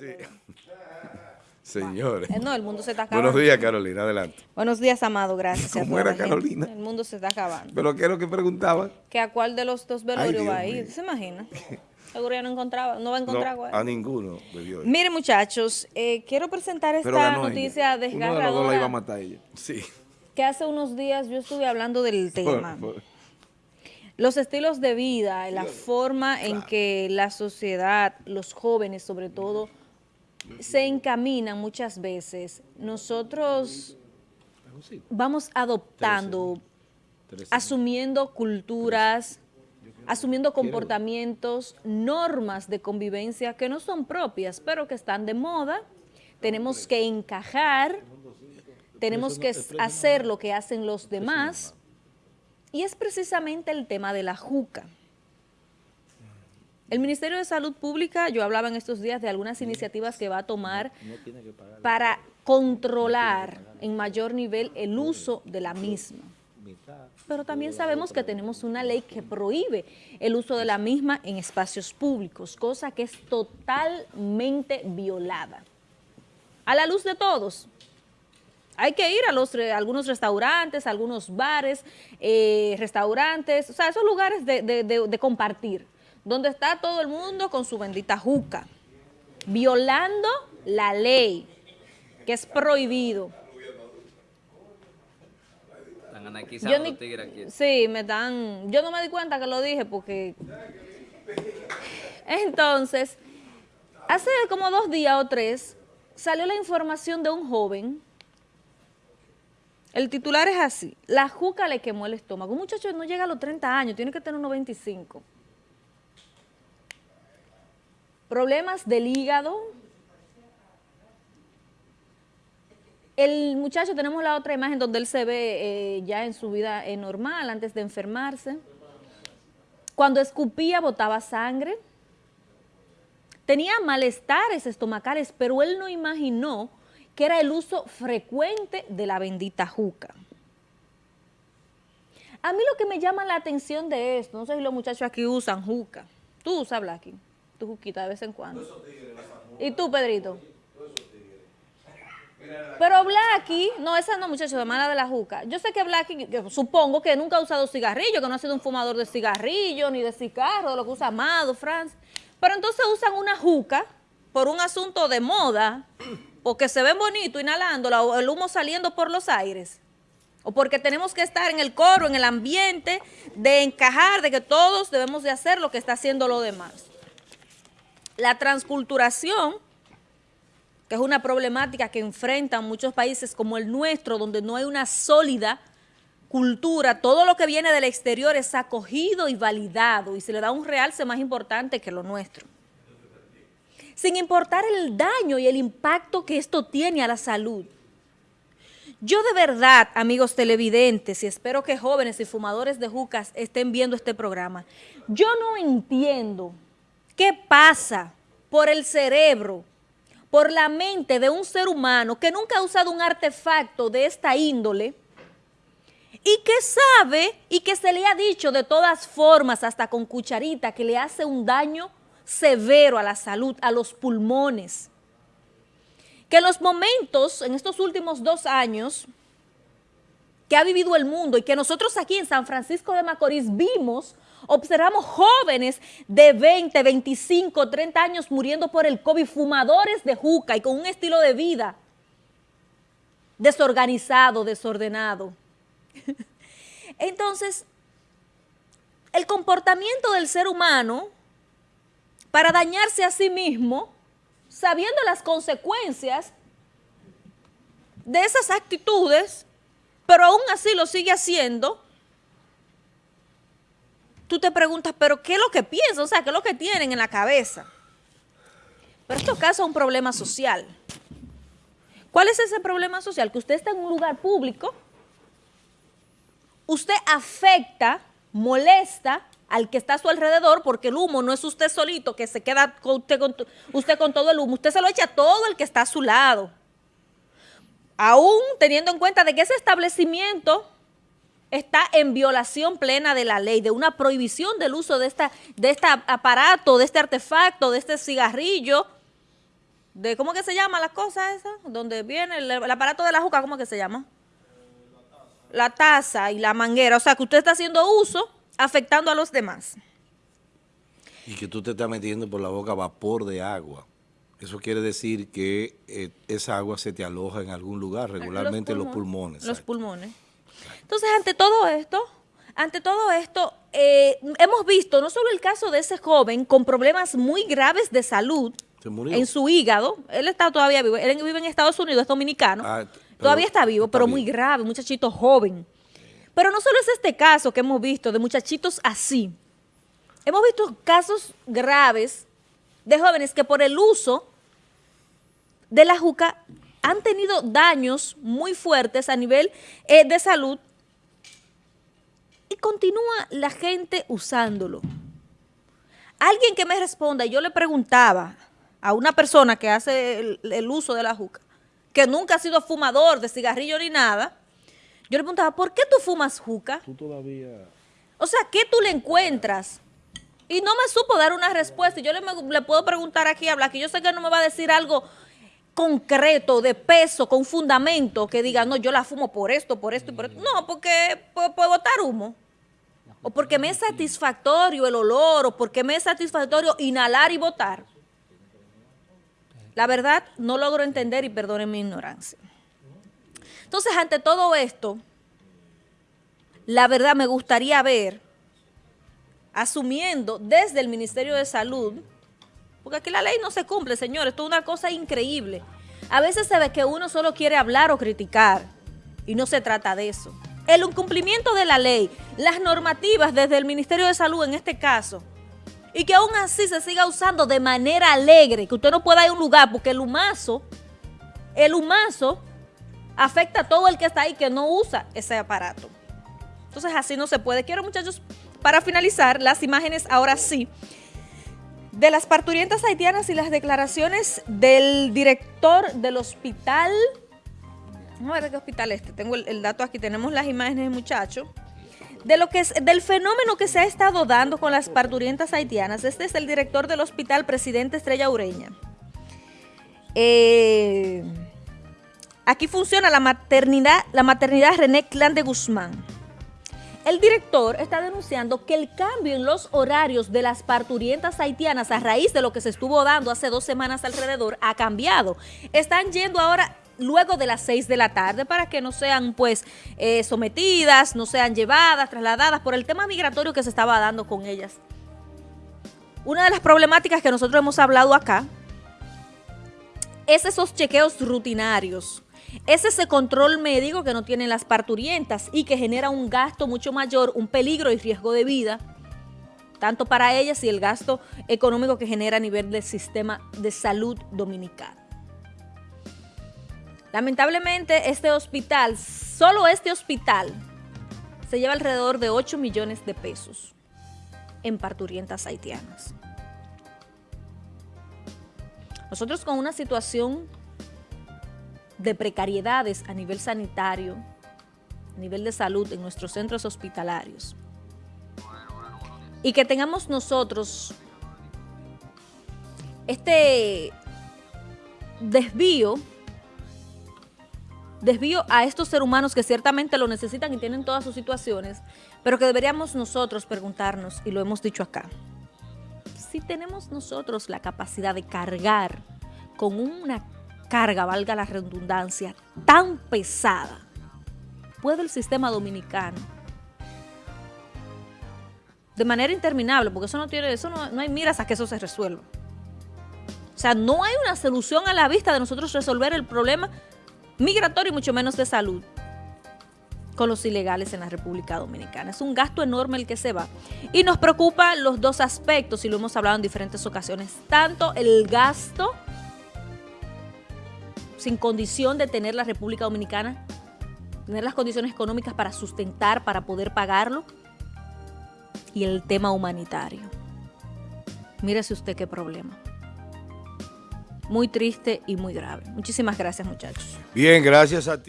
Sí. Señores. Eh, no, el mundo se está acabando. Buenos días, Carolina, adelante. Buenos días, Amado, gracias. ¿Cómo a toda era, la gente. Carolina? El mundo se está acabando. ¿Pero qué es lo que preguntaban? ¿Que a cuál de los dos velorios va a ir? ¿Se imagina? Seguro ya no encontraba, no va a encontrar No, a ninguno bebió. Mire, muchachos, eh, quiero presentar esta noticia ella. Uno de los dos la iba a desgarradora matar ella. Sí. que hace unos días yo estuve hablando del tema. Por- por- Los estilos de vida, la forma en que la sociedad, los jóvenes sobre todo, se encaminan muchas veces. Nosotros vamos adoptando, asumiendo culturas, asumiendo comportamientos, normas de convivencia que no son propias, pero que están de moda. Tenemos que encajar, tenemos que hacer lo que hacen los demás. Y es precisamente el tema de la juca. El Ministerio de Salud Pública, yo hablaba en estos días de algunas iniciativas que va a tomar para controlar en mayor nivel el uso de la misma. Pero también sabemos que tenemos una ley que prohíbe el uso de la misma en espacios públicos, cosa que es totalmente violada. A la luz de todos, hay que ir a los re- algunos restaurantes, algunos bares, eh, restaurantes, o sea, esos lugares de, de- de- de compartir, donde está todo el mundo con su bendita juca, violando la ley, que es prohibido. Están anarquizando Yo ni- los tigres aquí. sí, me dan, yo no me di cuenta que lo dije porque... Entonces, hace como dos días o tres, salió la información de un joven El titular es así. La juca le quemó el estómago. Un muchacho no llega a los 30 años, tiene que tener unos 25. Problemas del hígado. El muchacho, tenemos la otra imagen donde él se ve eh, ya en su vida eh, normal, antes de enfermarse. Cuando escupía, botaba sangre. Tenía malestares estomacales, pero él no imaginó que era el uso frecuente de la bendita juca. A mí lo que me llama la atención de esto, no sé si los muchachos aquí usan juca. Tú usas, Blacky, tu juquita de vez en cuando. ¿Y tú, Pedrito? Pero Blacky, no, esa no, muchachos, de mala de la juca. Yo sé que Blacky, supongo que nunca ha usado cigarrillo, que no ha sido un fumador de cigarrillo, ni de cigarro, de lo que usa Amado, Franz. Pero entonces usan una juca por un asunto de moda, porque se ven bonitos inhalándola o el humo saliendo por los aires. O porque tenemos que estar en el coro, en el ambiente, de encajar, de que todos debemos de hacer lo que está haciendo lo demás. La transculturación, que es una problemática que enfrentan muchos países como el nuestro, donde no hay una sólida cultura, todo lo que viene del exterior es acogido y validado y se le da un realce más importante que lo nuestro. Sin importar el daño y el impacto que esto tiene a la salud. Yo de verdad, amigos televidentes, y espero que jóvenes y fumadores de jucas estén viendo este programa, yo no entiendo qué pasa por el cerebro, por la mente de un ser humano que nunca ha usado un artefacto de esta índole y que sabe y que se le ha dicho de todas formas, hasta con cucharita, que le hace un daño severo a la salud, a los pulmones que en los momentos, en estos últimos dos años, que ha vivido el mundo y que nosotros aquí en San Francisco de Macorís vimos, observamos jóvenes de 20, 25, 30 años muriendo por el COVID, fumadores de juca y con un estilo de vida desorganizado, desordenado. Entonces, el comportamiento del ser humano para dañarse a sí mismo sabiendo las consecuencias de esas actitudes, pero aún así lo sigue haciendo, tú te preguntas, pero ¿qué es lo que piensa? O sea, ¿qué es lo que tienen en la cabeza? Pero esto causa un problema social. ¿Cuál es ese problema social? Que usted está en un lugar público, usted afecta, molesta al que está a su alrededor, porque el humo no es usted solito que se queda con usted, con, usted con todo el humo, usted se lo echa a todo el que está a su lado. Aún teniendo en cuenta de que ese establecimiento está en violación plena de la ley, de una prohibición del uso de, esta, de este aparato, de este artefacto, de este cigarrillo, de ¿cómo que se llama la cosa esa? Donde viene el, el aparato de la juca, ¿cómo que se llama? La taza y la manguera. O sea, que usted está haciendo uso afectando a los demás. Y que tú te estás metiendo por la boca vapor de agua. Eso quiere decir que eh, esa agua se te aloja en algún lugar, regularmente en los pulmones. Los exacto. pulmones. Entonces, ante todo esto, ante todo esto, eh, hemos visto no solo el caso de ese joven con problemas muy graves de salud en su hígado, él está todavía vivo, él vive en Estados Unidos, es dominicano, Ah, todavía está vivo, está pero bien. muy grave, muchachito joven. Pero no solo es este caso que hemos visto de muchachitos así, hemos visto casos graves de jóvenes que por el uso de la juca han tenido daños muy fuertes a nivel eh, de salud y continúa la gente usándolo. Alguien que me responda, yo le preguntaba a una persona que hace el, el uso de la juca, que nunca ha sido fumador de cigarrillo ni nada, yo le preguntaba, ¿por qué tú fumas juca? Tú todavía... O sea, ¿qué tú le encuentras? Y no me supo dar una respuesta. Y yo le, le puedo preguntar aquí a Black, y yo sé que no me va a decir algo concreto, de peso, con fundamento, que diga, no, yo la fumo por esto, por esto y por esto. No, porque puedo, botar humo. O porque me es satisfactorio el olor, o porque me es satisfactorio inhalar y botar. La verdad, no logro entender y perdonen mi ignorancia. Entonces, ante todo esto, la verdad me gustaría ver, asumiendo desde el Ministerio de Salud, porque aquí la ley no se cumple, señores, esto es una cosa increíble. A veces se ve que uno solo quiere hablar o criticar, y no se trata de eso. El incumplimiento de la ley, las normativas desde el Ministerio de Salud en este caso, y que aún así se siga usando de manera alegre, que usted no pueda ir a un lugar, porque el humazo, el humazo afecta a todo el que está ahí que no usa ese aparato. Entonces así no se puede. Quiero muchachos, para finalizar, las imágenes ahora sí, de las parturientas haitianas y las declaraciones del director del hospital, vamos a ver qué hospital este, tengo el, dato aquí, tenemos las imágenes muchachos, de lo que es, del fenómeno que se ha estado dando con las parturientas haitianas. Este es el director del hospital, presidente Estrella Ureña. Eh, aquí funciona la maternidad, la maternidad René Clan de Guzmán. El director está denunciando que el cambio en los horarios de las parturientas haitianas a raíz de lo que se estuvo dando hace dos semanas alrededor ha cambiado. Están yendo ahora luego de las 6 de la tarde para que no sean pues eh, sometidas, no sean llevadas, trasladadas por el tema migratorio que se estaba dando con ellas. Una de las problemáticas que nosotros hemos hablado acá es esos chequeos rutinarios. Es ese control médico que no tienen las parturientas y que genera un gasto mucho mayor, un peligro y riesgo de vida, tanto para ellas y el gasto económico que genera a nivel del sistema de salud dominicano. Lamentablemente este hospital, solo este hospital, se lleva alrededor de 8 millones de pesos en parturientas haitianas. Nosotros con una situación de precariedades a nivel sanitario, a nivel de salud en nuestros centros hospitalarios. Y que tengamos nosotros este desvío, desvío a estos seres humanos que ciertamente lo necesitan y tienen todas sus situaciones, pero que deberíamos nosotros preguntarnos, y lo hemos dicho acá, si tenemos nosotros la capacidad de cargar con una carga, valga la redundancia, tan pesada, ¿puede el sistema dominicano? De manera interminable, porque eso no tiene, eso no, no hay miras a que eso se resuelva. O sea, no hay una solución a la vista de nosotros resolver el problema migratorio y mucho menos de salud con los ilegales en la República Dominicana. Es un gasto enorme el que se va. Y nos preocupa los dos aspectos, y lo hemos hablado en diferentes ocasiones, tanto el gasto sin condición de tener la República Dominicana, tener las condiciones económicas para sustentar, para poder pagarlo, y el tema humanitario. Mírese usted qué problema. Muy triste y muy grave. Muchísimas gracias, muchachos. Bien, gracias a ti.